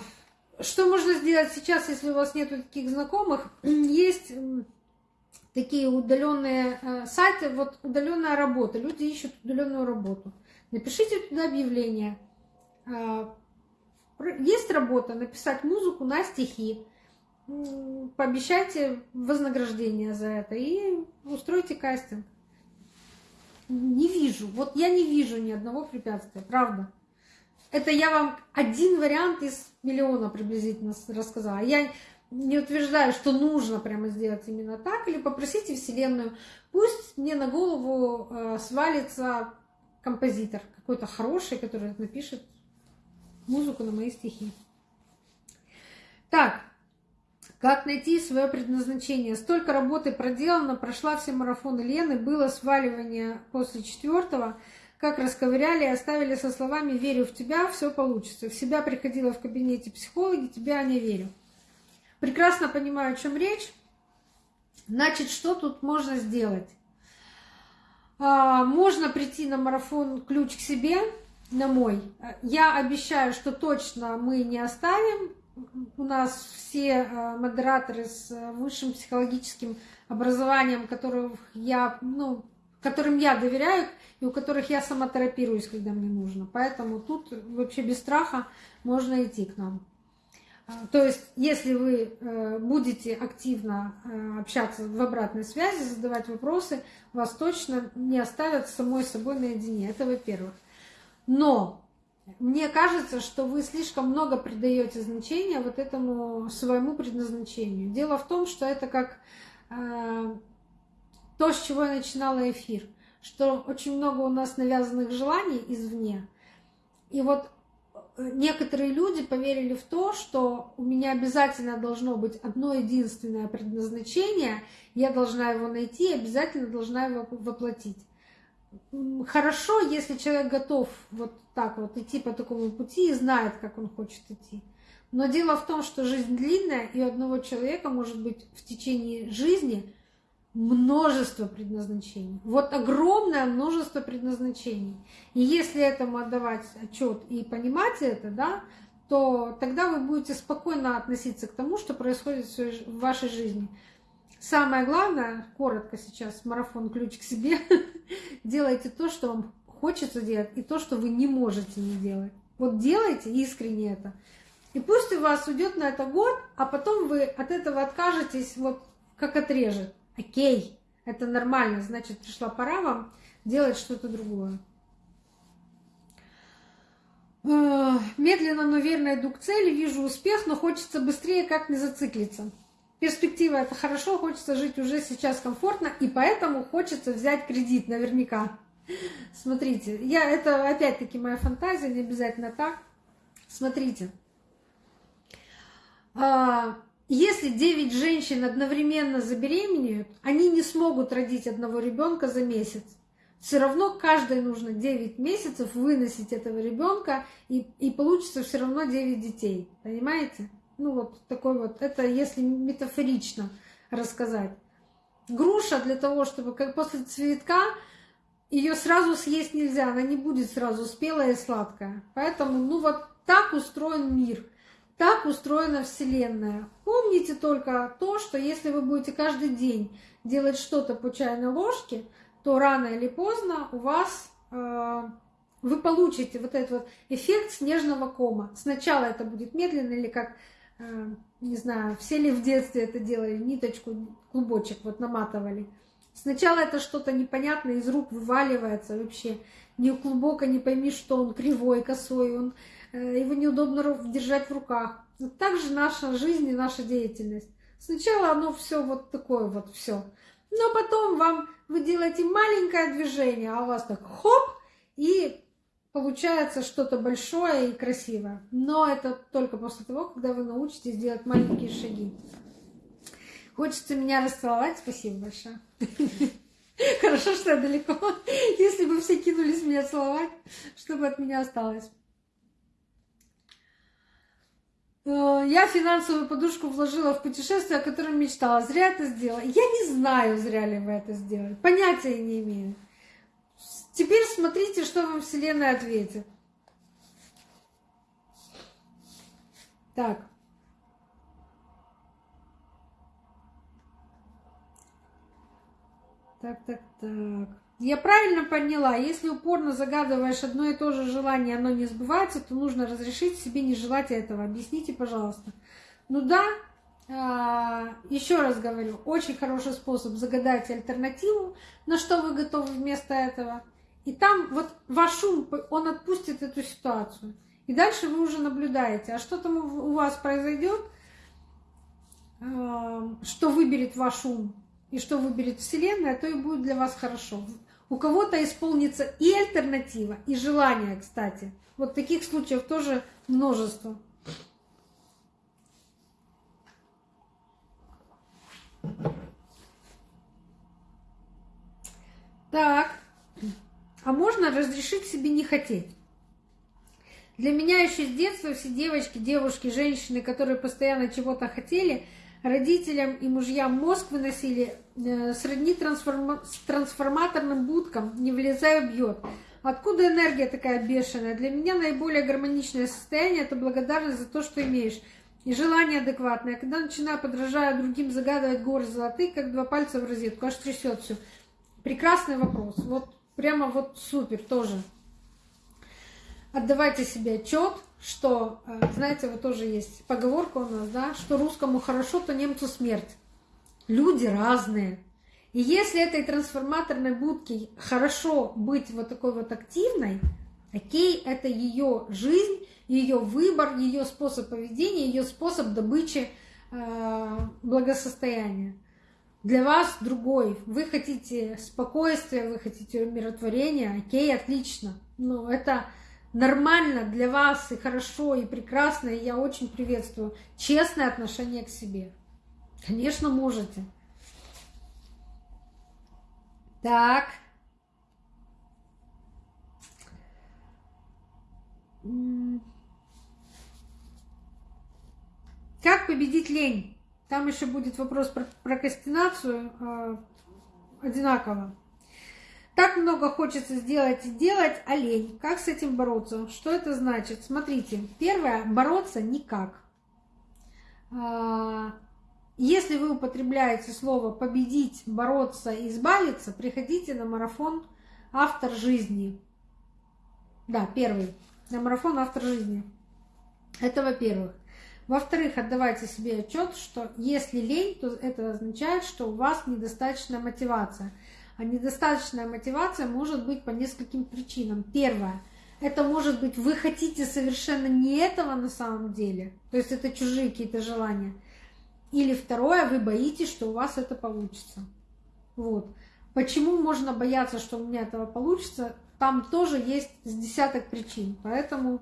что можно сделать сейчас, если у вас нет таких знакомых? Есть такие удаленные э, сайты, вот удаленная работа. Люди ищут удаленную работу. Напишите туда объявление. А, есть работа, написать музыку на стихи. Пообещайте вознаграждение за это и устройте кастинг. Не вижу, вот я не вижу ни одного препятствия, правда. Это я вам один вариант из миллиона приблизительно рассказала. Я не утверждаю, что нужно прямо сделать именно так, или попросите Вселенную, пусть мне на голову э, свалится композитор какой-то хороший, который напишет музыку на мои стихи. Так, как найти свое предназначение? Столько работы проделано, прошла все марафоны Лены, было сваливание после четвертого, как расковыряли и оставили со словами «верю в тебя, все получится». В себя приходила в кабинете психологи, тебя не верю. Прекрасно понимаю, о чем речь. Значит, что тут можно сделать? А, можно прийти на марафон «Ключ к себе», на мой. Я обещаю, что точно мы не оставим у нас все э, модераторы с э, высшим психологическим образованием, которых я, ну, которым я доверяю и у которых я сама терапируюсь, когда мне нужно. Поэтому тут вообще без страха можно идти к нам. А, то есть, если вы э, будете активно общаться в обратной связи, задавать вопросы, вас точно не оставят самой собой наедине. Это во-первых. Но мне кажется, что вы слишком много придаете значения вот этому своему предназначению. Дело в том, что это как э, то, с чего я начинала эфир, что очень много у нас навязанных желаний извне. И вот э, некоторые люди поверили в то, что у меня обязательно должно быть одно единственное предназначение, я должна его найти обязательно должна его воплотить хорошо, если человек готов вот так вот идти по такому пути и знает, как он хочет идти. Но дело в том, что жизнь длинная, и у одного человека может быть в течение жизни множество предназначений. Вот огромное множество предназначений. И если этому отдавать отчет и понимать это, да, то тогда вы будете спокойно относиться к тому, что происходит в вашей жизни. Самое главное, коротко сейчас, марафон ключ к себе, делайте то, что вам хочется делать, и то, что вы не можете не делать. Вот делайте искренне это. И пусть у вас уйдет на это год, а потом вы от этого откажетесь, вот как отрежет. Окей, это нормально, значит, пришла пора вам делать что-то другое. Э, медленно, но верно иду к цели, вижу успех, но хочется быстрее, как не зациклиться перспектива это хорошо, хочется жить уже сейчас комфортно, и поэтому хочется взять кредит наверняка. Смотрите, я, это опять-таки моя фантазия, не обязательно так. Смотрите, а, если 9 женщин одновременно забеременеют, они не смогут родить одного ребенка за месяц. Все равно каждой нужно 9 месяцев выносить этого ребенка, и, и получится все равно 9 детей. Понимаете? Ну вот такой вот, это если метафорично рассказать. Груша для того, чтобы как после цветка ее сразу съесть нельзя, она не будет сразу спелая и сладкая. Поэтому, ну вот так устроен мир, так устроена Вселенная. Помните только то, что если вы будете каждый день делать что-то по чайной ложке, то рано или поздно у вас э, вы получите вот этот вот эффект снежного кома. Сначала это будет медленно или как, э, не знаю, все ли в детстве это делали, ниточку, клубочек вот наматывали. Сначала это что-то непонятное из рук вываливается вообще. Не глубоко не пойми, что он кривой, косой, он, э, его неудобно держать в руках. Вот так же наша жизнь и наша деятельность. Сначала оно все вот такое вот все. Но потом вам вы делаете маленькое движение, а у вас так хоп, и получается что-то большое и красивое. Но это только после того, когда вы научитесь делать маленькие шаги. Хочется меня расцеловать. Спасибо большое. Хорошо, что я далеко. Если бы все кинулись меня целовать, чтобы от меня осталось. Э, я финансовую подушку вложила в путешествие, о котором мечтала. Зря это сделала. Я не знаю, зря ли вы это сделали. Понятия не имею. Теперь смотрите, что вам Вселенная ответит. Так. Так, так, так. Я правильно поняла, если упорно загадываешь одно и то же желание, оно не сбывается, то нужно разрешить себе не желать этого. Объясните, пожалуйста. Ну да, а, еще раз говорю, очень хороший способ загадать альтернативу, на что вы готовы вместо этого. И там вот ваш ум, он отпустит эту ситуацию. И дальше вы уже наблюдаете, а что там у вас произойдет, а, что выберет ваш ум и что выберет Вселенная, то и будет для вас хорошо. У кого-то исполнится и альтернатива, и желание, кстати. Вот таких случаев тоже множество. Так, а можно разрешить себе не хотеть? Для меня еще с детства все девочки, девушки, женщины, которые постоянно чего-то хотели – Родителям и мужьям мозг выносили сродни трансформа... трансформаторным будкам, не влезая бьет. Откуда энергия такая бешеная? Для меня наиболее гармоничное состояние – это благодарность за то, что имеешь. И желание адекватное. Когда начинаю, подражая другим, загадывать горы золотые, как два пальца в розетку, аж трясет все. Прекрасный вопрос. Вот прямо вот супер тоже. Отдавайте себе отчет, что, э, знаете, вот тоже есть поговорка у нас, да, что русскому хорошо, то немцу смерть. Люди разные. И если этой трансформаторной будке хорошо быть вот такой вот активной, окей, это ее жизнь, ее выбор, ее способ поведения, ее способ добычи э, благосостояния. Для вас другой. Вы хотите спокойствия, вы хотите умиротворения, окей, отлично. Но это нормально для вас и хорошо, и прекрасно, и я очень приветствую честное отношение к себе. Конечно, можете. Так. Как победить лень? Там еще будет вопрос про прокрастинацию э, одинаково. Так много хочется сделать и делать, а лень. Как с этим бороться? Что это значит? Смотрите, первое, бороться никак. А, если вы употребляете слово победить, бороться, избавиться, приходите на марафон автор жизни. Да, первый. На марафон автор жизни. Это во-первых. Во-вторых, отдавайте себе отчет, что если лень, то это означает, что у вас недостаточная мотивация. А недостаточная мотивация может быть по нескольким причинам. Первое. Это может быть, вы хотите совершенно не этого на самом деле. То есть это чужие какие-то желания. Или второе, вы боитесь, что у вас это получится. Вот. Почему можно бояться, что у меня этого получится? Там тоже есть с десяток причин. Поэтому,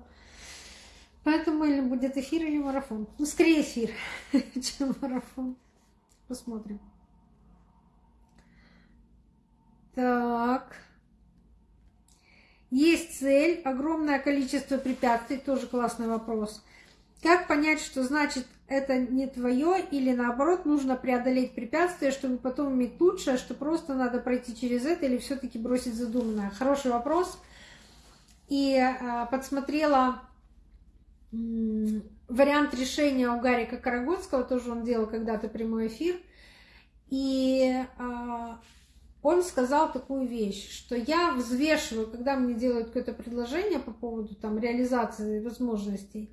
поэтому или будет эфир, или марафон. Ну, скорее эфир, чем марафон. Посмотрим. Так. Есть цель, огромное количество препятствий, тоже классный вопрос. Как понять, что значит это не твое, или наоборот, нужно преодолеть препятствия, чтобы потом иметь лучшее, что просто надо пройти через это, или все-таки бросить задуманное? Хороший вопрос. И а, подсмотрела вариант решения у Гарика Карагодского, тоже он делал когда-то прямой эфир. И а, он сказал такую вещь, что я взвешиваю, когда мне делают какое-то предложение по поводу там, реализации возможностей,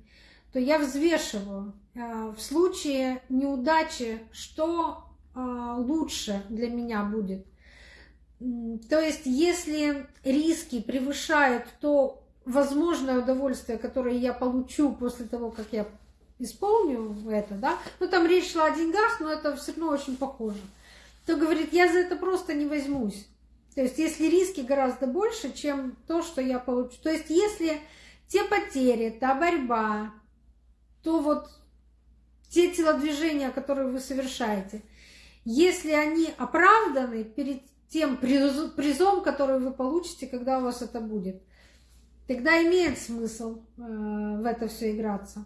то я взвешиваю а, в случае неудачи, что а, лучше для меня будет. То есть, если риски превышают то возможное удовольствие, которое я получу после того, как я исполню это, да, ну там речь шла о деньгах, но это все равно очень похоже, то говорит, я за это просто не возьмусь. То есть, если риски гораздо больше, чем то, что я получу. То есть, если те потери, та борьба, то вот те телодвижения, которые вы совершаете, если они оправданы перед тем призом, который вы получите, когда у вас это будет, тогда имеет смысл э, в это все играться.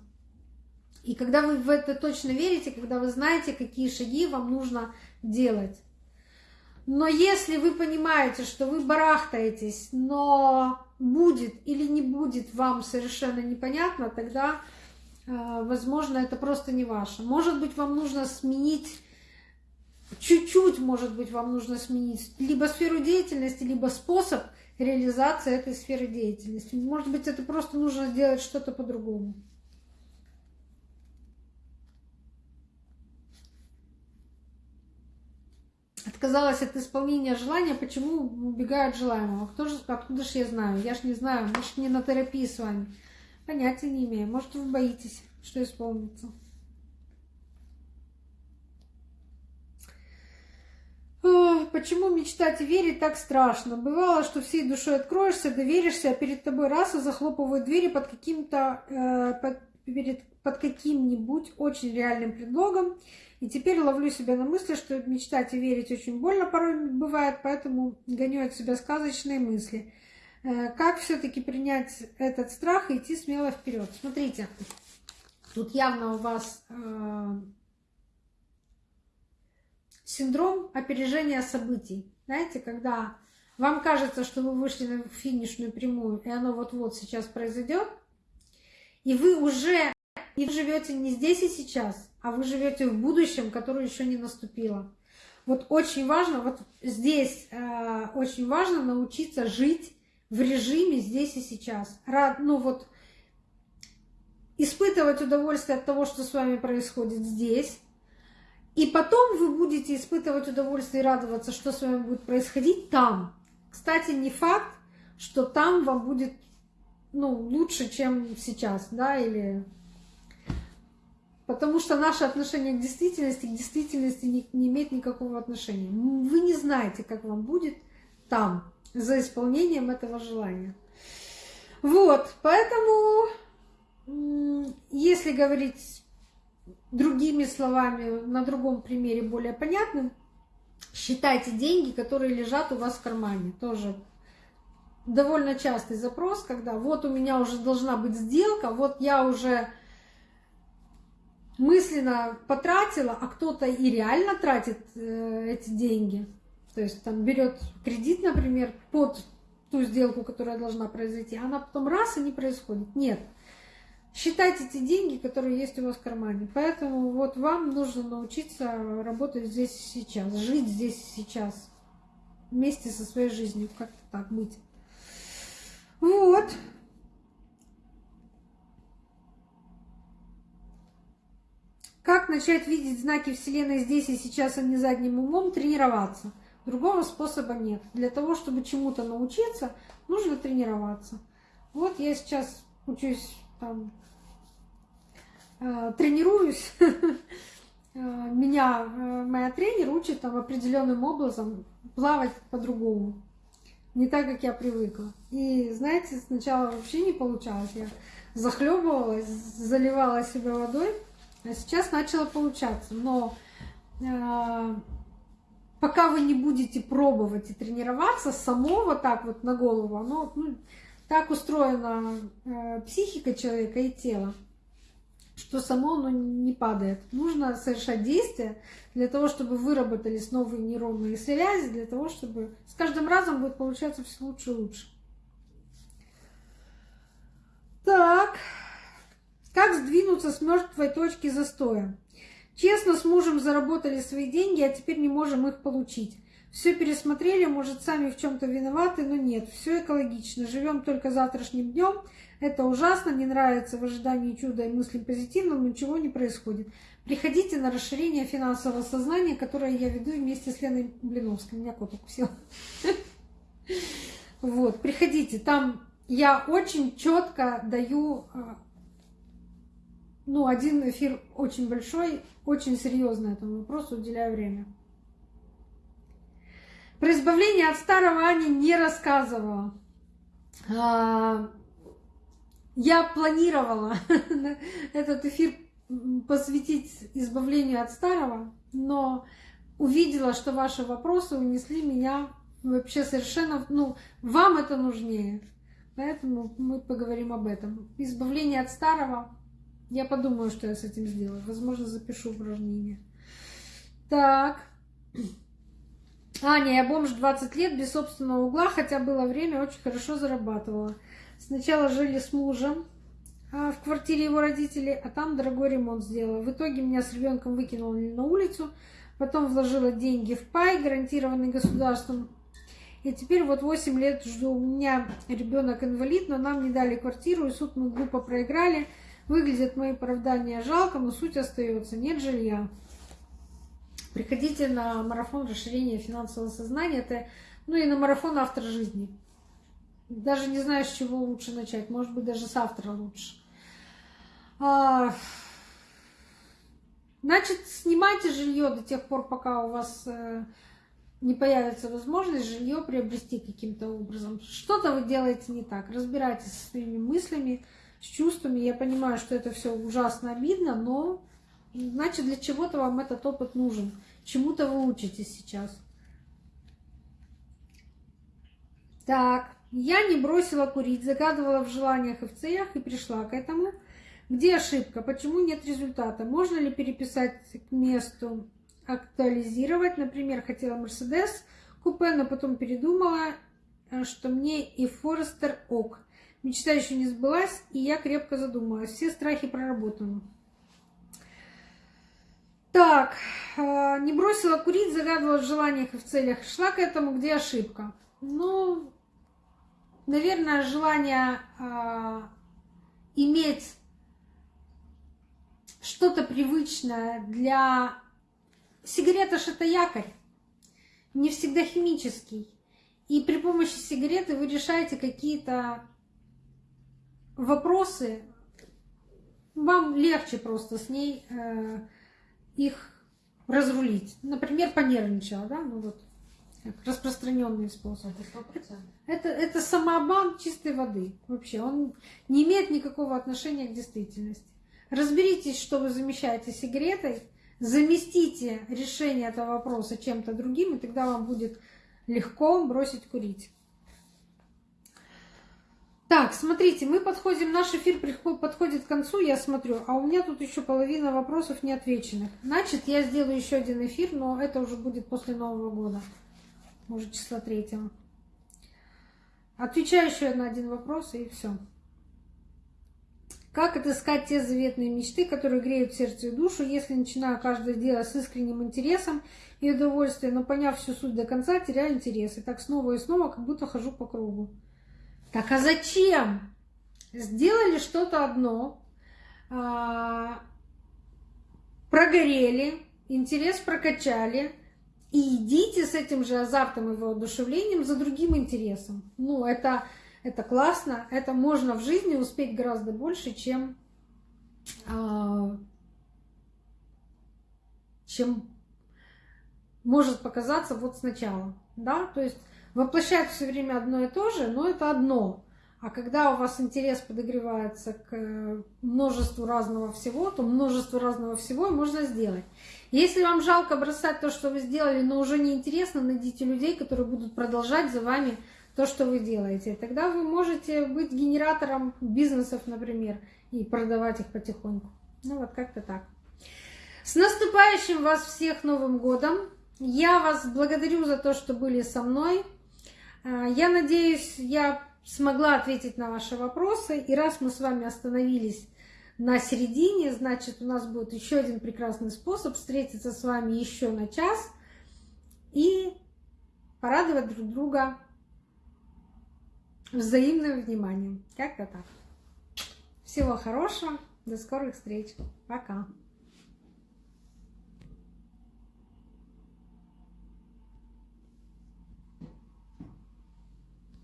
И когда вы в это точно верите, когда вы знаете, какие шаги вам нужно делать. Но если вы понимаете, что вы барахтаетесь, но будет или не будет вам совершенно непонятно, тогда, возможно, это просто не ваше. Может быть, вам нужно сменить чуть-чуть, может быть, вам нужно сменить либо сферу деятельности, либо способ реализации этой сферы деятельности. Может быть, это просто нужно сделать что-то по-другому. Отказалась от исполнения желания, почему убегают желаемого? Кто же, откуда же я знаю? Я ж не знаю, может, не на терапии с вами. Понятия не имею. Может, вы боитесь, что исполнится. почему мечтать и верить так страшно? Бывало, что всей душой откроешься, доверишься, а перед тобой раз и захлопывают двери под каким-то, э, под, перед, под каким-нибудь очень реальным предлогом. И теперь ловлю себя на мысли, что мечтать и верить очень больно порой бывает, поэтому гоню от себя сказочные мысли. Э, как все-таки принять этот страх и идти смело вперед? Смотрите, тут явно у вас э, синдром опережения событий. Знаете, когда вам кажется, что вы вышли на финишную прямую, и оно вот-вот сейчас произойдет, и вы уже не живете не здесь и сейчас, а вы живете в будущем, которое еще не наступило. Вот очень важно, вот здесь э, очень важно научиться жить в режиме здесь и сейчас. Рад, ну вот испытывать удовольствие от того, что с вами происходит здесь, и потом вы будете испытывать удовольствие и радоваться, что с вами будет происходить там. Кстати, не факт, что там вам будет ну, лучше, чем сейчас, да, или... Потому что наше отношение к действительности, к действительности не, не имеет никакого отношения. Вы не знаете, как вам будет там, за исполнением этого желания. Вот, поэтому, если говорить другими словами, на другом примере более понятным, считайте деньги, которые лежат у вас в кармане. Тоже довольно частый запрос, когда вот у меня уже должна быть сделка, вот я уже мысленно потратила, а кто-то и реально тратит э, эти деньги. То есть там берет кредит, например, под ту сделку, которая должна произойти, она потом раз и не происходит. Нет считайте те деньги, которые есть у вас в кармане. Поэтому вот вам нужно научиться работать здесь и сейчас, жить здесь и сейчас, вместе со своей жизнью, как-то так быть. Вот. Как начать видеть знаки Вселенной здесь и сейчас, а не задним умом? Тренироваться. Другого способа нет. Для того, чтобы чему-то научиться, нужно тренироваться. Вот я сейчас учусь там Э, тренируюсь, э, меня э, моя тренер учит там определенным образом плавать по-другому. Не так, как я привыкла. И знаете, сначала вообще не получалось. Я захлебывалась, заливала себя водой, а сейчас начало получаться. Но пока вы не будете пробовать и тренироваться, само вот так вот на голову, оно ну, так устроена э, психика человека и тело, что само оно не падает. Нужно совершать действия для того, чтобы выработались новые нейронные связи, для того, чтобы с каждым разом будет получаться все лучше и лучше. Так, Как сдвинуться с мертвой точки застоя? Честно, с мужем заработали свои деньги, а теперь не можем их получить. Все пересмотрели, может, сами в чем-то виноваты, но нет, все экологично. Живем только завтрашним днем. Это ужасно, не нравится в ожидании чуда и мыслим позитивно, но ничего не происходит. Приходите на расширение финансового сознания, которое я веду вместе с Леной Блиновской. Меня кот укусил. Вот, приходите. Там я очень четко даю, а, ну, один эфир очень большой, очень серьезно этому вопросу уделяю время. Про избавление от старого Аня не рассказывала. А, я планировала этот эфир посвятить избавлению от старого, но увидела, что ваши вопросы унесли меня вообще совершенно, ну, вам это нужнее. Поэтому мы поговорим об этом. Избавление от старого. Я подумаю, что я с этим сделаю. Возможно, запишу упражнение. Так. Аня, я бомж 20 лет, без собственного угла, хотя было время, очень хорошо зарабатывала. Сначала жили с мужем а, в квартире его родителей, а там дорогой ремонт сделала. В итоге меня с ребенком выкинули на улицу, потом вложила деньги в пай, гарантированный государством. И теперь вот 8 лет жду. У меня ребенок инвалид, но нам не дали квартиру, и суд мы глупо проиграли. Выглядят мои оправдания жалко, но суть остается. Нет жилья. Приходите на марафон расширения финансового сознания. Это, ну и на марафон автор жизни. Даже не знаю, с чего лучше начать. Может быть, даже с автора лучше. А... Значит, снимайте жилье до тех пор, пока у вас э, не появится возможность жилье приобрести каким-то образом. Что-то вы делаете не так. Разбирайтесь со своими мыслями, с чувствами. Я понимаю, что это все ужасно обидно, но Значит, для чего-то вам этот опыт нужен. Чему-то вы учитесь сейчас. Так, я не бросила курить, загадывала в желаниях и в целях и пришла к этому. Где ошибка? Почему нет результата? Можно ли переписать к месту, актуализировать? Например, хотела Мерседес купе, но потом передумала, э, что мне и Форестер ок. Мечта еще не сбылась, и я крепко задумалась. Все страхи проработаны. Так, э, не бросила курить, загадывала в желаниях и в целях. Шла к этому, где ошибка? Ну, наверное, желание э, иметь что-то привычное для... Сигарета ж это якорь, не всегда химический. И при помощи сигареты вы решаете какие-то вопросы, вам легче просто с ней э, их разрулить. Например, понервничала, да, ну вот распространенный способ. Это Это, это самообман чистой воды. Вообще, он не имеет никакого отношения к действительности. Разберитесь, что вы замещаете сигаретой, заместите решение этого вопроса чем-то другим, и тогда вам будет легко бросить курить. Так, смотрите, мы подходим, наш эфир подходит к концу, я смотрю, а у меня тут еще половина вопросов не отвеченных. Значит, я сделаю еще один эфир, но это уже будет после Нового года, может, числа третьего. Отвечаю еще на один вопрос, и все. Как отыскать те заветные мечты, которые греют сердце и душу, если начинаю каждое дело с искренним интересом и удовольствием, но поняв всю суть до конца, теряю интерес. И так снова и снова, как будто хожу по кругу. Так а зачем? Сделали что-то одно, а, прогорели, интерес прокачали, и идите с этим же азартом и воодушевлением за другим интересом. Ну, это, это классно, это можно в жизни успеть гораздо больше, чем, а, чем может показаться вот сначала. Да? То есть воплощать все время одно и то же, но это одно. А когда у вас интерес подогревается к множеству разного всего, то множество разного всего можно сделать. Если вам жалко бросать то, что вы сделали, но уже не интересно, найдите людей, которые будут продолжать за вами то, что вы делаете. Тогда вы можете быть генератором бизнесов, например, и продавать их потихоньку. Ну вот как-то так. С наступающим вас всех Новым годом! Я вас благодарю за то, что были со мной. А, я надеюсь, я смогла ответить на ваши вопросы. И раз мы с вами остановились на середине, значит, у нас будет еще один прекрасный способ встретиться с вами еще на час и порадовать друг друга взаимным вниманием. Как-то так. Всего хорошего, до скорых встреч. Пока.